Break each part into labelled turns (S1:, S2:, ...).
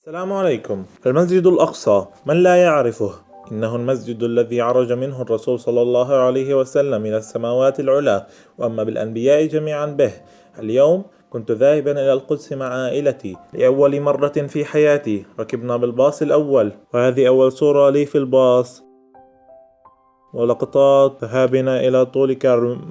S1: السلام عليكم. المسجد الأقصى من لا يعرفه. إنه المسجد الذي عرج منه الرسول صلى الله عليه وسلم إلى السماوات العلى وأما بالأنبياء جميعا به. اليوم كنت ذاهبا إلى القدس مع عائلتي لأول مرة في حياتي. ركبنا بالباص الأول وهذه أول صورة لي في الباص. ولقطات ذهابنا إلى طول كرم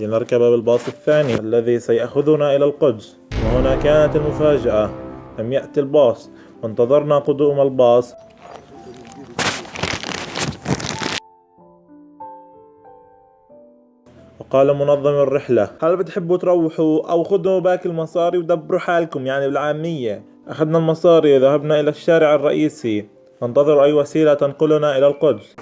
S1: لنركب بالباص الثاني الذي سيأخذنا إلى القدس. وهنا كانت المفاجأة. لم يأتي الباص. وانتظرنا قدوم الباص. وقال منظم الرحلة. هل بتحبوا تروحوا أو خذوا باقي المصاري ودبروا حالكم يعني بالعامية؟ أخذنا المصاري وذهبنا إلى الشارع الرئيسي. ننتظر أي وسيلة تنقلنا إلى القدس.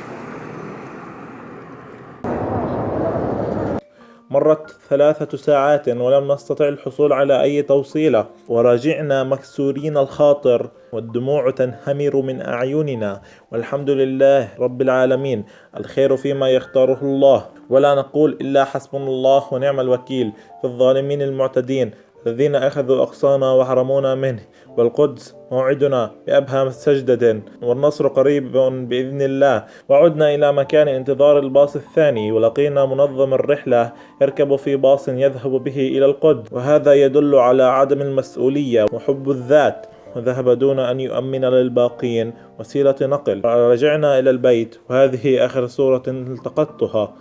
S1: مرت ثلاثة ساعات ولم نستطع الحصول على أي توصيلة وراجعنا مكسورين الخاطر والدموع تنهمر من أعيننا. والحمد لله رب العالمين الخير فيما يختاره الله. ولا نقول إلا حسبنا الله ونعم الوكيل في الظالمين المعتدين. الذين أخذوا أقصانا وحرمونا منه والقدس موعدنا بأبهى سجدة والنصر قريب بإذن الله. وعدنا إلى مكان انتظار الباص الثاني ولقينا منظم الرحلة يركب في باص يذهب به إلى القدس. وهذا يدل على عدم المسؤولية وحب الذات. وذهب دون أن يؤمن للباقين وسيلة نقل. رجعنا إلى البيت. وهذه آخر صورة التقطتها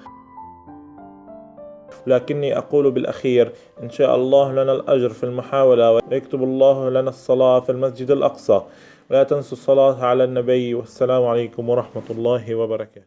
S1: لكني أقول بالأخير إن شاء الله لنا الأجر في المحاولة ويكتب الله لنا الصلاة في المسجد الأقصى. ولا تنسوا الصلاة على النبي والسلام عليكم ورحمة الله وبركاته.